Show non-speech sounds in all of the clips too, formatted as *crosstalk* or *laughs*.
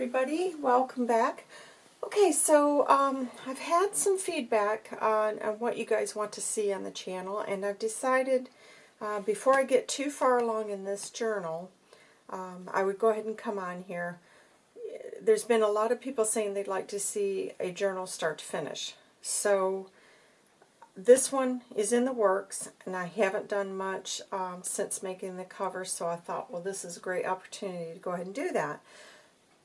everybody, welcome back. Okay, so um, I've had some feedback on, on, what you guys want to see on the channel, and I've decided uh, before I get too far along in this journal, um, I would go ahead and come on here. There's been a lot of people saying they'd like to see a journal start to finish. So this one is in the works, and I haven't done much um, since making the cover, so I thought, well, this is a great opportunity to go ahead and do that.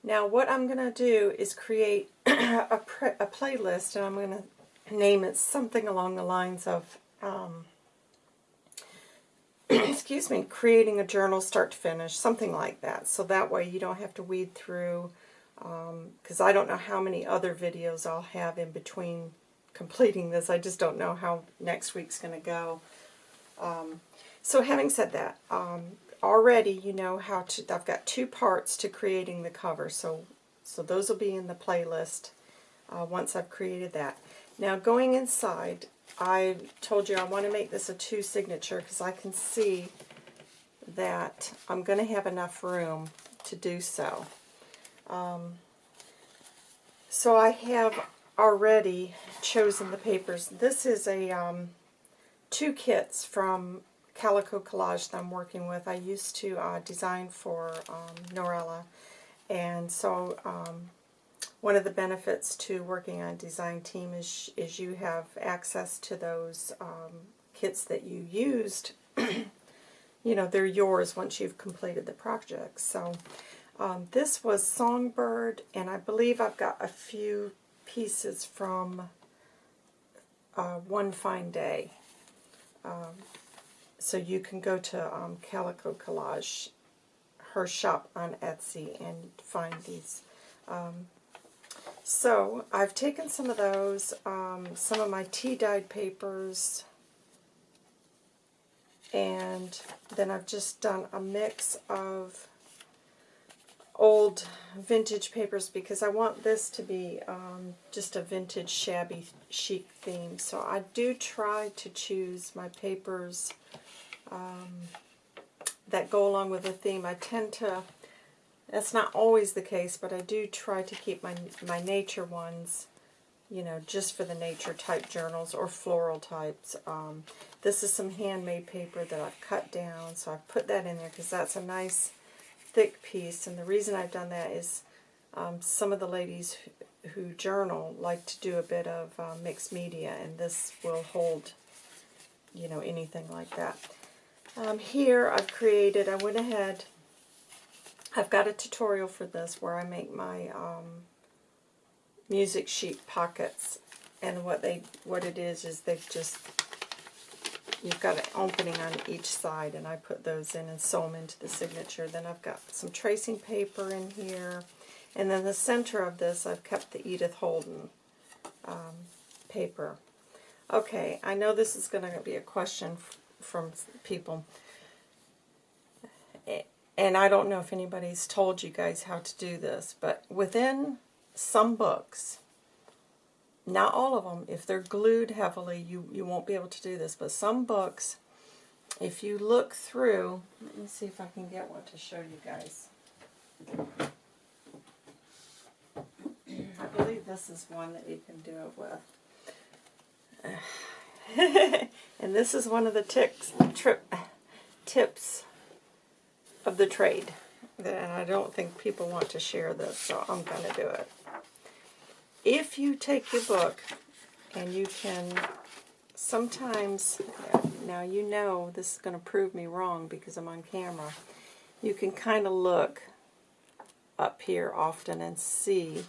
Now what I'm going to do is create *clears throat* a, a, playlist and I'm going to name it something along the lines of, um, *clears throat* excuse me, creating a journal start to finish, something like that. So that way you don't have to weed through, because um, I don't know how many other videos I'll have in between completing this. I just don't know how next week's going to go. Um, so having said that, um, already you know how to, I've got two parts to creating the cover, so, so those will be in the playlist uh, once I've created that. Now going inside, I told you I want to make this a two signature because I can see that I'm going to have enough room to do so. Um, so I have already chosen the papers. This is a um, two kits from Calico Collage that I'm working with. I used to uh, design for um, Norella, and so um, one of the benefits to working on a design team is, is you have access to those um, kits that you used. *clears throat* you know, they're yours once you've completed the project. So um, this was Songbird, and I believe I've got a few pieces from uh, One Fine Day. Um, so you can go to um, Calico Collage, her shop on Etsy, and find these. Um, so I've taken some of those, um, some of my tea-dyed papers, and then I've just done a mix of old vintage papers because I want this to be um, just a vintage shabby chic theme. So I do try to choose my papers um, that go along with the theme. I tend to, that's not always the case, but I do try to keep my, my nature ones, you know, just for the nature type journals or floral types. Um, this is some handmade paper that I've cut down, so I've put that in there because that's a nice thick piece. And the reason I've done that is um, some of the ladies who, who journal like to do a bit of uh, mixed media, and this will hold, you know, anything like that. Um, here I've created, I went ahead, I've got a tutorial for this where I make my um, music sheet pockets. And what they, what it is, is they've just, you've got an opening on each side, and I put those in and sew them into the signature. Then I've got some tracing paper in here. And then the center of this, I've kept the Edith Holden um, paper. Okay, I know this is going to be a question from people. And I don't know if anybody's told you guys how to do this, but within some books, not all of them, if they're glued heavily, you, you won't be able to do this, but some books, if you look through, let me see if I can get one to show you guys. I believe this is one that you can do it with. *laughs* and this is one of the ticks, trip, tips of the trade. And I don't think people want to share this, so I'm going to do it. If you take your book and you can sometimes, now you know this is going to prove me wrong because I'm on camera, you can kind of look up here often and see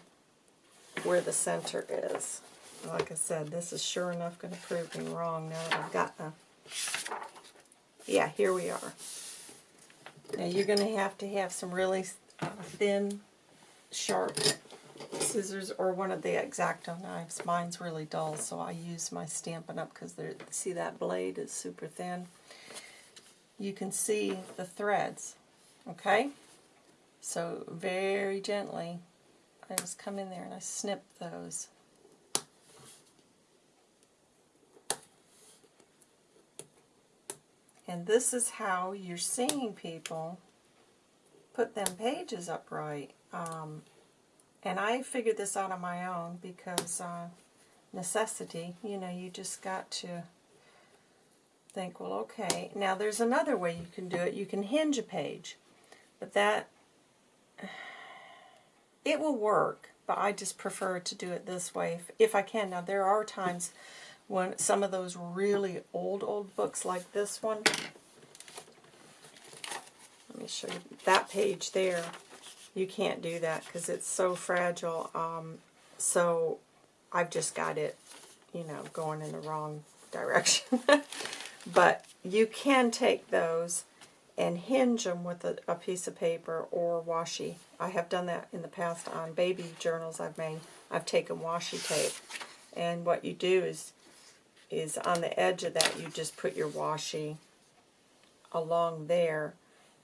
where the center is like I said, this is sure enough going to prove me wrong now that I've got the... Yeah, here we are. Now you're going to have to have some really uh, thin, sharp scissors or one of the X-Acto knives. Mine's really dull, so I use my Stampin' Up! because see that blade is super thin. You can see the threads, okay? So very gently, I just come in there and I snip those. And this is how you're seeing people put them pages upright. Um, and I figured this out on my own because uh, necessity, you know, you just got to think, well, okay. Now, there's another way you can do it. You can hinge a page, but that, *sighs* it will work, but I just prefer to do it this way if, if I can. Now, there are times some of those really old, old books like this one, let me show you that page there. You can't do that because it's so fragile. Um, so I've just got it, you know, going in the wrong *laughs* direction. but you can take those and hinge them with a, a, piece of paper or washi. I have done that in the past on baby journals I've made. I've taken washi tape. And what you do is, is on the edge of that you just put your washi along there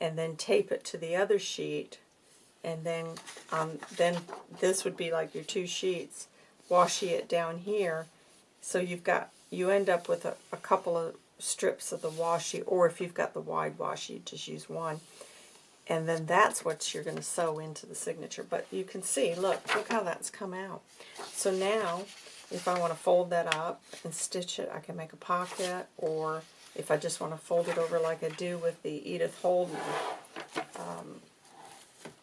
and then tape it to the other sheet. And then um, then this would be like your two sheets washi it down here. So you've got you end up with a, a couple of strips of the washi or if you've got the wide washi just use one. And then that's what you're going to sew into the signature. But you can see look look how that's come out. So now if I want to fold that up and stitch it I can make a pocket or if I just want to fold it over like I do with the Edith Holden, um,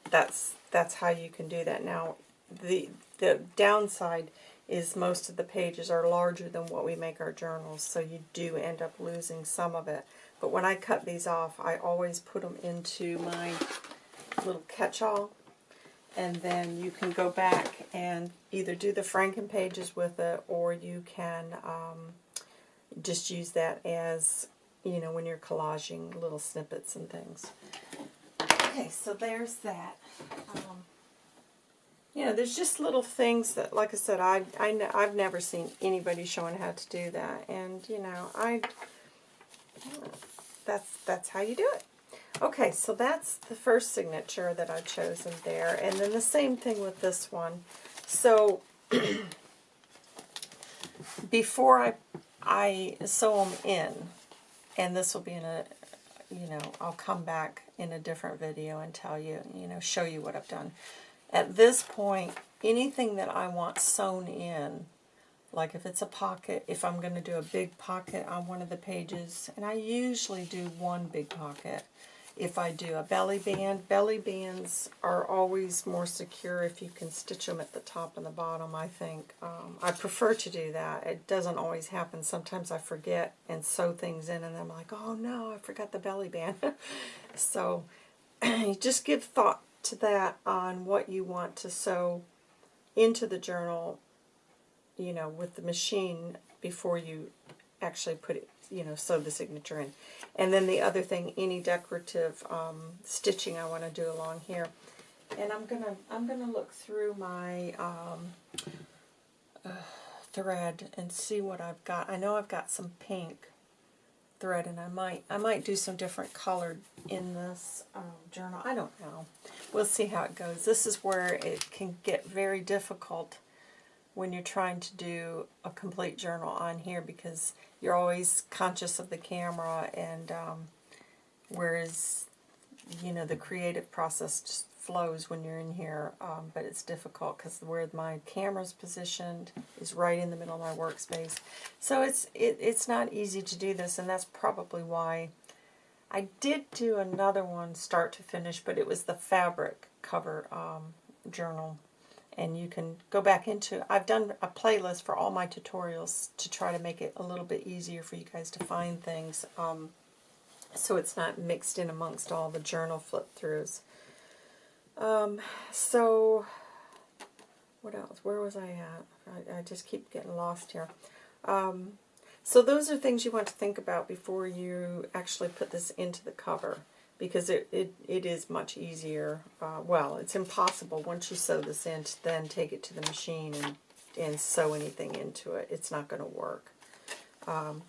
that's that's how you can do that. Now, the the downside is most of the pages are larger than what we make our journals, so you do end up losing some of it. But when I cut these off, I always put them into my little catch-all, and then you can go back and either do the Franken pages with it, or you can um, just use that as, you know, when you're collaging little snippets and things. Okay, so there's that. Um, you know, there's just little things that, like I said, I, I, I've never seen anybody showing how to do that. And, you know, I, that's, that's how you do it. Okay, so that's the first signature that I've chosen there. And then the same thing with this one. So, *clears throat* before I I sew them in, and this will be in a, you know, I'll come back in a different video and tell you, you know, show you what I've done. At this point, anything that I want sewn in, like if it's a pocket, if I'm going to do a big pocket on one of the pages, and I usually do one big pocket, if I do a belly band. Belly bands are always more secure if you can stitch them at the top and the bottom, I think. Um, I prefer to do that. It doesn't always happen. Sometimes I forget and sew things in and I'm like, oh no, I forgot the belly band. *laughs* so *clears throat* just give thought to that on what you want to sew into the journal, you know, with the machine before you actually put it you know, sew the signature in. And then the other thing, any decorative um, stitching I want to do along here. And I'm gonna I'm gonna look through my um, uh, thread and see what I've got. I know I've got some pink thread, and I might I might do some different colored in this um, journal. I don't know. We'll see how it goes. This is where it can get very difficult when you're trying to do a complete journal on here because you're always conscious of the camera and um, whereas you know the creative process just flows when you're in here um, but it's difficult because where my camera's positioned is right in the middle of my workspace. So it's it, it's not easy to do this and that's probably why I did do another one start to finish but it was the fabric cover um, journal and you can go back into, I've done a playlist for all my tutorials to try to make it a little bit easier for you guys to find things um, so it's not mixed in amongst all the journal flip-throughs. Um, so, what else? Where was I at? I, I just keep getting lost here. Um, so those are things you want to think about before you actually put this into the cover because it, it, it is much easier. Uh, well, it's impossible once you sew this in to then take it to the machine and, and sew anything into it. It's not going to work. Um,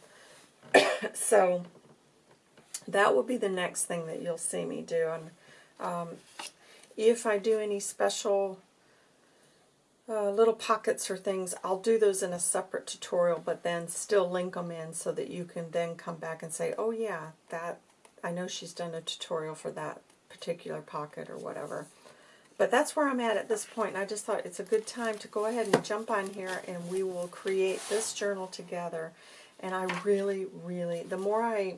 *coughs* so that will be the next thing that you'll see me do. And um, if I do any special uh, little pockets or things, I'll do those in a separate tutorial, but then still link them in so that you can then come back and say, oh yeah, that I know she's done a tutorial for that particular pocket or whatever. but that's where I'm at at this point. and I just thought it's a good time to go ahead and jump on here, and we will create this journal together. And I really, really, the more I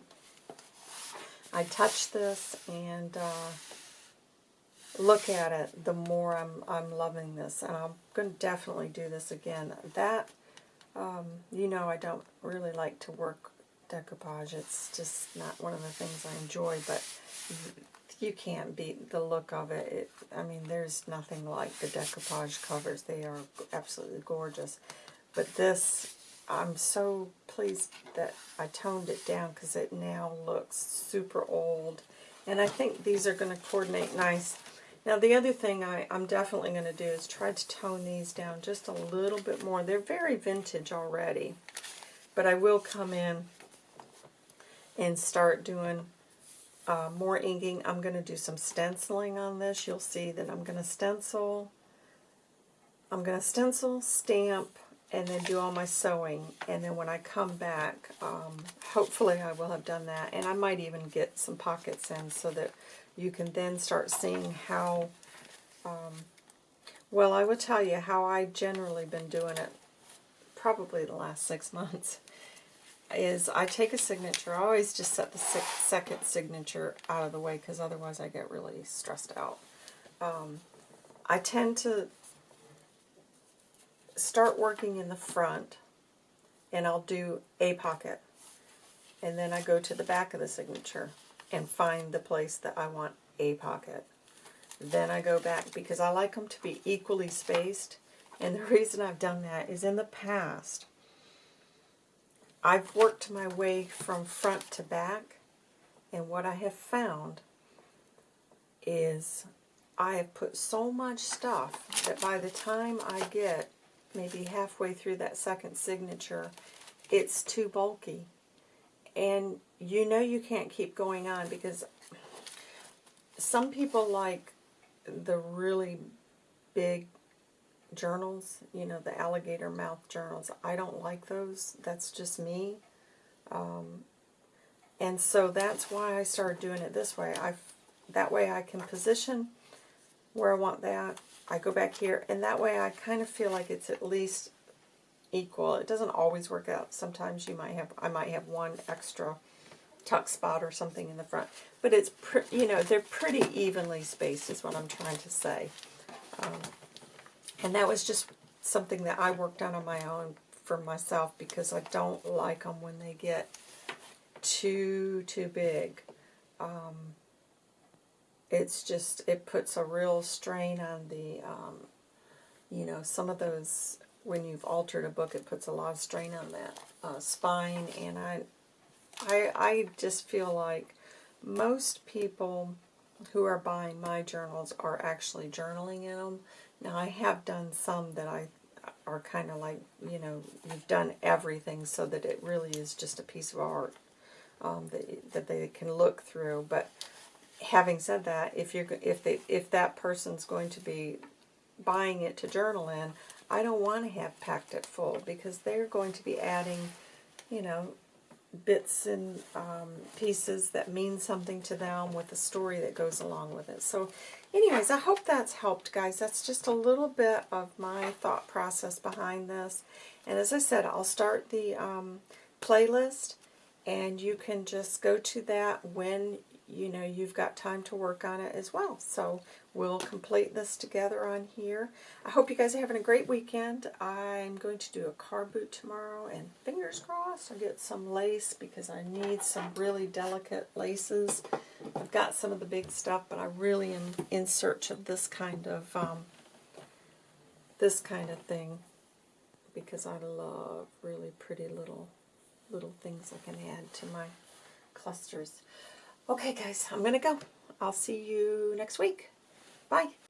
I touch this and uh, look at it, the more I'm I'm loving this, and I'm going to definitely do this again. That, um, you know, I don't really like to work decoupage. It's just not one of the things I enjoy, but you can't beat the look of it. it. I mean, there's nothing like the decoupage covers. They are absolutely gorgeous. But this, I'm so pleased that I toned it down because it now looks super old. And I think these are going to coordinate nice. Now the other thing I, I'm definitely going to do is try to tone these down just a little bit more. They're very vintage already. But I will come in and start doing uh, more inking. I'm going to do some stenciling on this. You'll see that I'm going to stencil. I'm going to stencil, stamp, and then do all my sewing. And then when I come back, um, hopefully I will have done that. And I might even get some pockets in so that you can then start seeing how, um, well, I will tell you how I've generally been doing it probably the last six *laughs* months is I take a signature. I always just set the second signature out of the way because otherwise I get really stressed out. Um, I tend to start working in the front and I'll do a pocket. And then I go to the back of the signature and find the place that I want a pocket. Then I go back because I like them to be equally spaced. And the reason I've done that is in the past, I've worked my way from front to back, and what I have found is I have put so much stuff that by the time I get maybe halfway through that second signature, it's too bulky. And you know you can't keep going on because some people like the really big journals, you know, the alligator mouth journals. I don't like those. That's just me. Um, and so that's why I started doing it this way. I That way I can position where I want that. I go back here, and that way I kind of feel like it's at least equal. It doesn't always work out. Sometimes you might have, I might have one extra tuck spot or something in the front. But it's, you know, they're pretty evenly spaced is what I'm trying to say. Um, and that was just something that I worked on on my own for myself because I don't like them when they get too, too big. Um, it's just, it puts a real strain on the, um, you know, some of those, when you've altered a book, it puts a lot of strain on that uh, spine, and I, I, I just feel like most people who are buying my journals are actually journaling in them. Now, I have done some that I are kind of like, you know, you've done everything so that it really is just a piece of art um, that, that they can look through. But having said that, if you're if they if that person's going to be buying it to journal in, I don't want to have packed it full because they're going to be adding, you know, bits and um, pieces that mean something to them with the story that goes along with it. So anyways, I hope that's helped, guys. That's just a little bit of my thought process behind this. And as I said, I'll start the um, playlist, and you can just go to that when you know you've got time to work on it as well. So we'll complete this together on here. I hope you guys are having a great weekend. I'm going to do a car boot tomorrow, and fingers crossed I get some lace because I need some really delicate laces. I've got some of the big stuff, but I really am in search of this kind of um, this kind of thing because I love really pretty little little things I can add to my clusters. Okay, guys, I'm going to go. I'll see you next week. Bye.